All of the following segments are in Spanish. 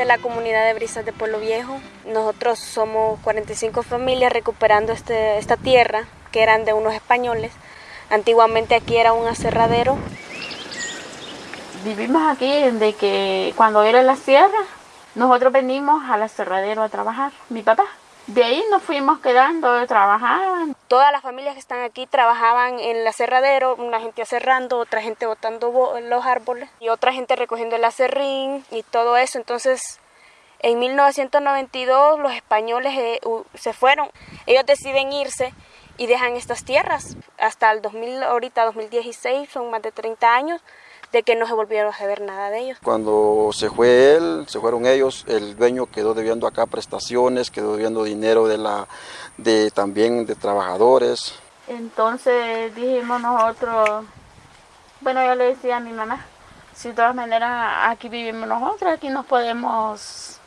Es la comunidad de Brisas de Pueblo Viejo. Nosotros somos 45 familias recuperando este, esta tierra que eran de unos españoles. Antiguamente aquí era un aserradero. Vivimos aquí desde que cuando era la sierra, nosotros venimos al aserradero a trabajar, mi papá. De ahí nos fuimos quedando, trabajaban. Todas las familias que están aquí trabajaban en el aserradero, una gente aserrando, otra gente botando los árboles y otra gente recogiendo el acerrín y todo eso. Entonces, en 1992 los españoles eh, se fueron. Ellos deciden irse y dejan estas tierras. Hasta el 2000, ahorita 2016, son más de 30 años de que no se volvieron a saber nada de ellos. Cuando se fue él, se fueron ellos, el dueño quedó debiendo acá prestaciones, quedó debiendo dinero de la, de, también de trabajadores. Entonces dijimos nosotros, bueno yo le decía a mi mamá, si de todas maneras aquí vivimos nosotros, aquí nos podemos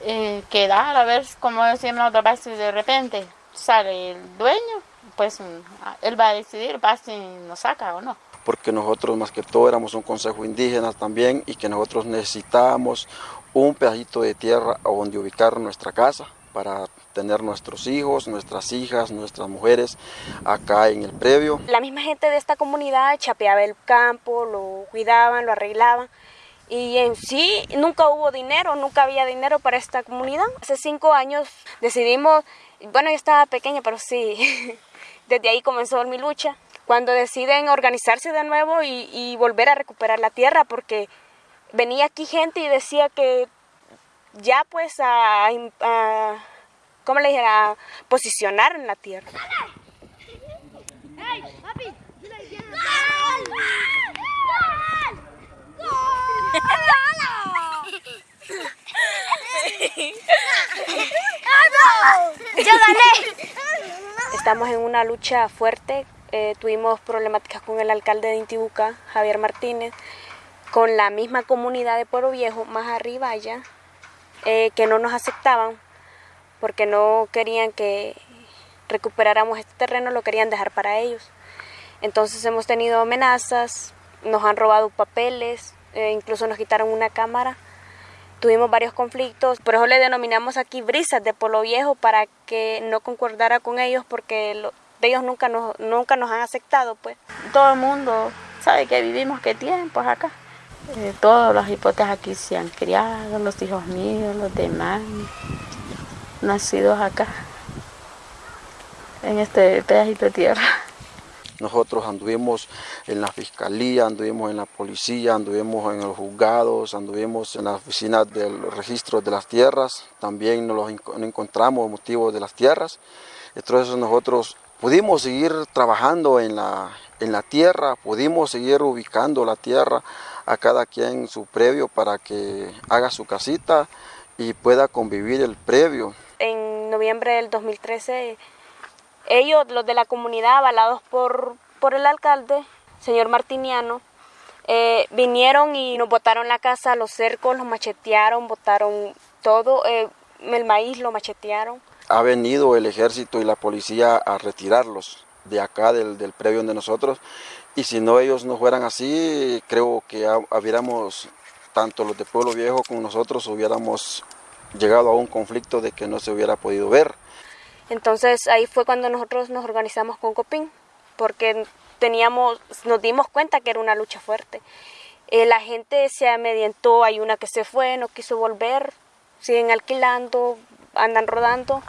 eh, quedar, a ver cómo decimos nosotros, si de repente sale el dueño, pues él va a decidir, va si nos saca o no porque nosotros más que todo éramos un consejo indígena también y que nosotros necesitábamos un pedacito de tierra donde ubicar nuestra casa para tener nuestros hijos, nuestras hijas, nuestras mujeres acá en el previo. La misma gente de esta comunidad chapeaba el campo, lo cuidaban, lo arreglaban y en sí nunca hubo dinero, nunca había dinero para esta comunidad. Hace cinco años decidimos, bueno yo estaba pequeña pero sí, desde ahí comenzó mi lucha cuando deciden organizarse de nuevo y, volver a recuperar la tierra, porque venía aquí gente y decía que ya pues a, ¿cómo le dije? A posicionar en la tierra. Estamos en una lucha fuerte eh, tuvimos problemáticas con el alcalde de Intibucá, Javier Martínez, con la misma comunidad de Pueblo Viejo, más arriba allá, eh, que no nos aceptaban porque no querían que recuperáramos este terreno, lo querían dejar para ellos. Entonces hemos tenido amenazas, nos han robado papeles, eh, incluso nos quitaron una cámara. Tuvimos varios conflictos, por eso le denominamos aquí brisas de Pueblo Viejo para que no concordara con ellos porque lo, ellos nunca nos, nunca nos han aceptado, pues. Todo el mundo sabe que vivimos qué tiempos acá. Eh, todos los hipotes aquí se han criado, los hijos míos, los demás, nacidos acá, en este pedacito de tierra. Nosotros anduvimos en la fiscalía, anduvimos en la policía, anduvimos en los juzgados, anduvimos en la oficina del registro de las tierras, también nos encontramos motivos de las tierras. Entonces nosotros pudimos seguir trabajando en la, en la tierra, pudimos seguir ubicando la tierra a cada quien su previo para que haga su casita y pueda convivir el previo. En noviembre del 2013, ellos, los de la comunidad, avalados por, por el alcalde, señor Martiniano, eh, vinieron y nos botaron la casa, los cercos, los machetearon, botaron todo, eh, el maíz lo machetearon ha venido el ejército y la policía a retirarlos de acá, del, del previo de nosotros, y si no ellos no fueran así, creo que hubiéramos, tanto los de Pueblo Viejo como nosotros, hubiéramos llegado a un conflicto de que no se hubiera podido ver. Entonces ahí fue cuando nosotros nos organizamos con Copín, porque teníamos, nos dimos cuenta que era una lucha fuerte. Eh, la gente se amedientó, hay una que se fue, no quiso volver, siguen alquilando, andan rodando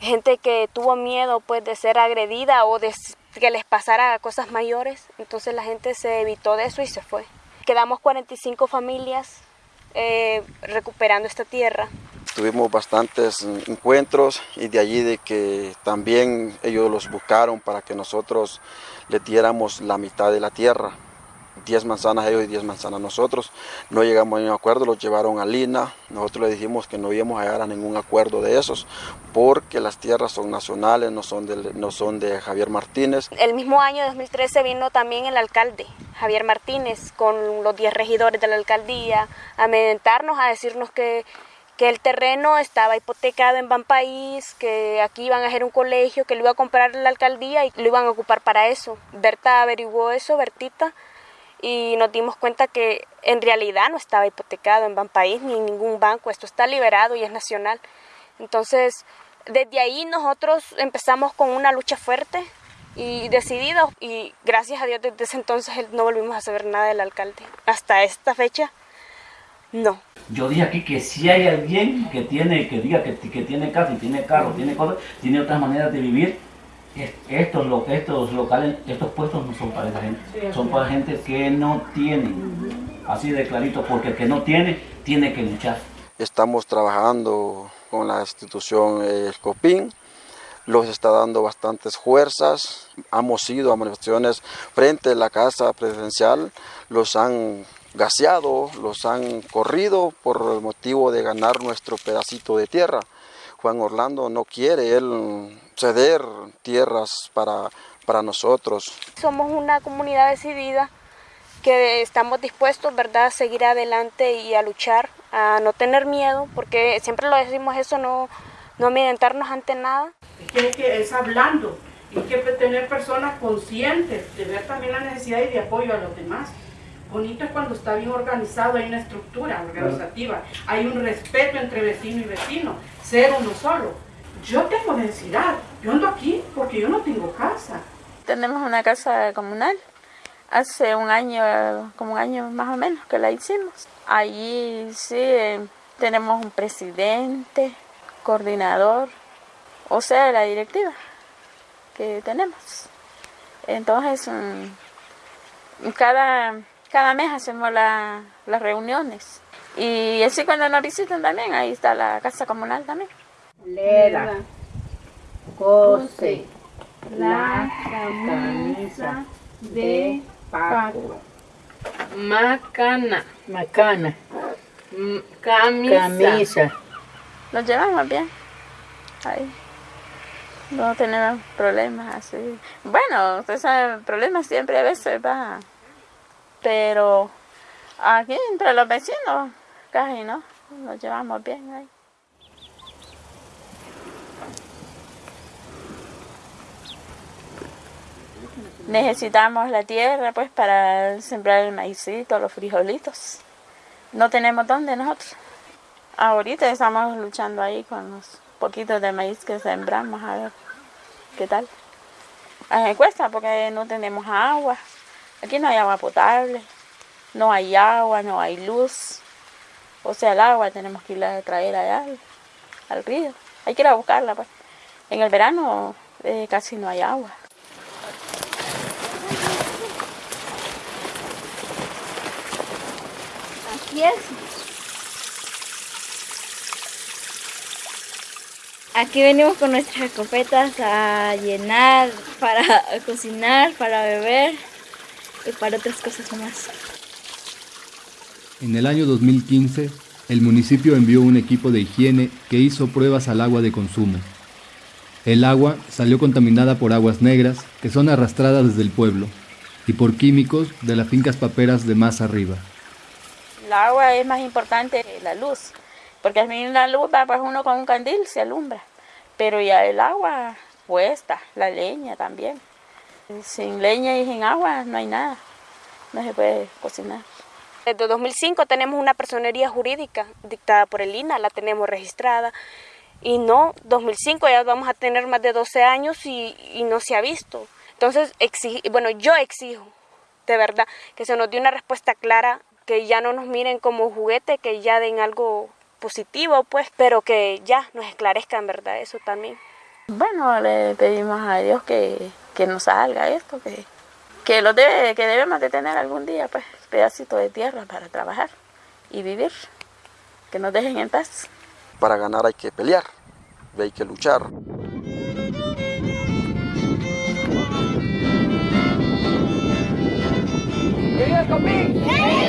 gente que tuvo miedo pues de ser agredida o de que les pasara cosas mayores, entonces la gente se evitó de eso y se fue. Quedamos 45 familias eh, recuperando esta tierra. Tuvimos bastantes encuentros y de allí de que también ellos los buscaron para que nosotros les diéramos la mitad de la tierra. 10 manzanas ellos y 10 manzanas nosotros. No llegamos a ningún acuerdo, los llevaron a Lina. Nosotros le dijimos que no íbamos a llegar a ningún acuerdo de esos porque las tierras son nacionales, no son de, no son de Javier Martínez. El mismo año 2013 vino también el alcalde, Javier Martínez, con los 10 regidores de la alcaldía a meditarnos, a decirnos que que el terreno estaba hipotecado en País, que aquí iban a hacer un colegio, que lo iba a comprar la alcaldía y lo iban a ocupar para eso. Berta averiguó eso, Bertita, y nos dimos cuenta que en realidad no estaba hipotecado en Banpaís ni en ningún banco, esto está liberado y es nacional. Entonces, desde ahí nosotros empezamos con una lucha fuerte y decididos y gracias a Dios desde ese entonces no volvimos a saber nada del alcalde. Hasta esta fecha, no. Yo dije aquí que si hay alguien que tiene, que diga que, que tiene casa y tiene carro, tiene cosas, tiene otras maneras de vivir, estos, estos locales, estos puestos no son para esa gente, son para gente que no tiene, así de clarito, porque el que no tiene, tiene que luchar. Estamos trabajando con la institución El Copín, los está dando bastantes fuerzas, hemos ido a manifestaciones frente a la casa presidencial, los han gaseado, los han corrido por el motivo de ganar nuestro pedacito de tierra. Juan Orlando no quiere él ceder tierras para, para nosotros. Somos una comunidad decidida que estamos dispuestos ¿verdad? a seguir adelante y a luchar, a no tener miedo, porque siempre lo decimos eso, no, no amedrentarnos ante nada. Es que es hablando, y hay que tener personas conscientes de ver también la necesidad y de apoyo a los demás. Bonito es cuando está bien organizado, hay una estructura organizativa, hay un respeto entre vecino y vecino, ser uno solo. Yo tengo necesidad, yo ando aquí porque yo no tengo casa. Tenemos una casa comunal, hace un año, como un año más o menos que la hicimos. Allí sí tenemos un presidente, coordinador, o sea, la directiva que tenemos. Entonces, mm, cada cada mes hacemos las reuniones. Y así cuando nos visitan también, ahí está la casa comunal también. Leda, cose, la camisa de Paco. Macana. Macana. Camisa. Camisa. Nos llevamos bien. Ahí. No tenemos problemas así. Bueno, esos problemas siempre a veces va pero aquí entre los vecinos casi no, nos llevamos bien ahí. Necesitamos la tierra pues para sembrar el maicito, los frijolitos. No tenemos dónde nosotros. Ahorita estamos luchando ahí con los poquitos de maíz que sembramos, a ver qué tal. me cuesta porque no tenemos agua. Aquí no hay agua potable, no hay agua, no hay luz. O sea, el agua tenemos que ir a traer allá al, río. Hay que ir a buscarla. Pues. En el verano eh, casi no hay agua. Aquí es. Aquí venimos con nuestras escopetas a llenar para cocinar, para beber y para otras cosas más. En el año 2015, el municipio envió un equipo de higiene que hizo pruebas al agua de consumo. El agua salió contaminada por aguas negras que son arrastradas desde el pueblo y por químicos de las fincas paperas de más arriba. El agua es más importante que la luz, porque al fin la luz va pues uno con un candil se alumbra, pero ya el agua puesta, la leña también. Sin leña y sin agua no hay nada, no se puede cocinar. Desde 2005 tenemos una personería jurídica dictada por el INA, la tenemos registrada. Y no, 2005 ya vamos a tener más de 12 años y, no se ha visto. Entonces, bueno, yo exijo, de verdad, que se nos dé una respuesta clara, que ya no nos miren como juguete, que ya den algo positivo, pues, pero que ya nos esclarezcan, ¿verdad? Eso también. Bueno, le pedimos a Dios que, que nos salga esto, que, que, lo debe, que debemos de tener algún día, pues, pedacito de tierra para trabajar y vivir, que nos dejen en paz. Para ganar hay que pelear, hay que luchar. ¡Viva